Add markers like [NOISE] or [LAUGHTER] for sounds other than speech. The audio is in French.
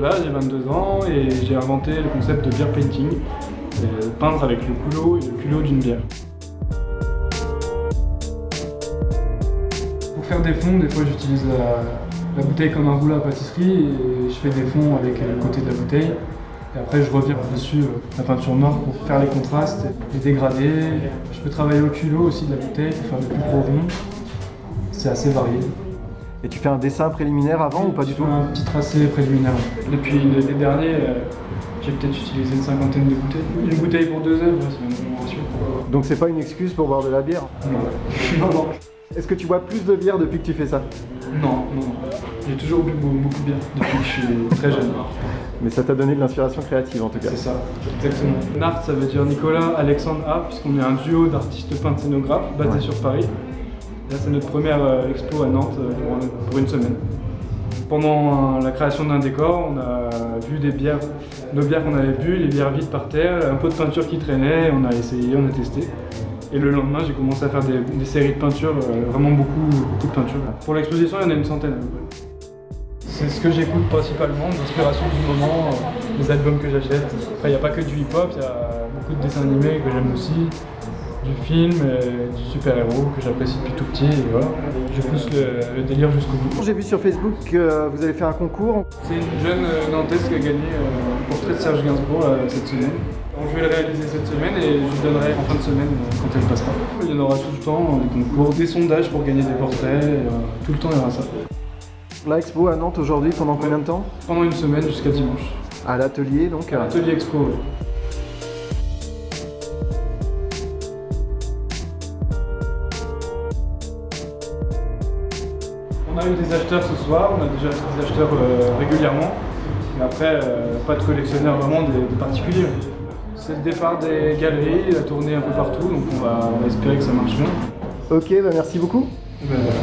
J'ai 22 ans et j'ai inventé le concept de beer painting, euh, peindre avec le culot et le culot d'une bière. Pour faire des fonds, des fois j'utilise la, la bouteille comme un rouleau à pâtisserie et je fais des fonds avec le côté de la bouteille. Et après je reviens dessus euh, la peinture noire pour faire les contrastes, les dégradés. Je peux travailler au culot aussi de la bouteille pour faire des plus gros ronds. C'est assez varié. Et tu fais un dessin préliminaire avant ou pas du tout un petit tracé préliminaire. Depuis l'été dernier, euh, j'ai peut-être utilisé une cinquantaine de bouteilles. Une bouteille pour deux œuvres, c'est même ratio. Donc c'est pas une excuse pour boire de la bière Non. [LAUGHS] non, non. Est-ce que tu bois plus de bière depuis que tu fais ça Non, non. J'ai toujours bu beaucoup beaucoup de bière depuis que je suis très jeune. Mais ça t'a donné de l'inspiration créative en tout cas. C'est ça, exactement. Nart, ça veut dire Nicolas Alexandre A, puisqu'on est un duo d'artistes peintres scénographes basé Ouais. sur Paris. Là, c'est notre première euh, expo à Nantes euh, pour, une semaine. Pendant la création d'un décor, on a vu des bières, nos bières qu'on avait bu, les bières vides par terre, un peu de peinture qui traînait, on a essayé, on a testé. Et le lendemain, j'ai commencé à faire des, séries de peinture, euh, vraiment beaucoup, de peinture. Pour l'exposition, il y en a une centaine à peu près. C'est ce que j'écoute principalement, l'inspiration du moment, les albums que j'achète. Après, il n'y a pas que du hip-hop, il y a beaucoup de dessins animés que j'aime aussi, du film, euh, du super-héros que j'apprécie depuis tout petit, et voilà. Je pousse le, le délire jusqu'au bout. J'ai vu sur Facebook que vous avez fait un concours. C'est une jeune euh, Nantaise qui a gagné euh, le portrait de Serge Gainsbourg euh, cette semaine. Donc, je vais le réaliser cette semaine et je lui donnerai en fin de semaine euh, quand elle passera. Il y en aura tout le temps, des concours, des sondages pour gagner des portraits, et, euh, tout le temps il y aura ça. La expo à Nantes aujourd'hui pendant combien de temps? Pendant une semaine jusqu'à dimanche. À l'atelier donc. euh, Atelier Expo. On a eu des acheteurs ce soir, on a déjà des acheteurs euh, régulièrement, mais après, euh, pas de collectionneurs vraiment des, des particuliers. C'est le départ des galeries, la tournée un peu partout, donc on va, on va espérer que ça marche bien. Ok, bah merci beaucoup. Ben voilà.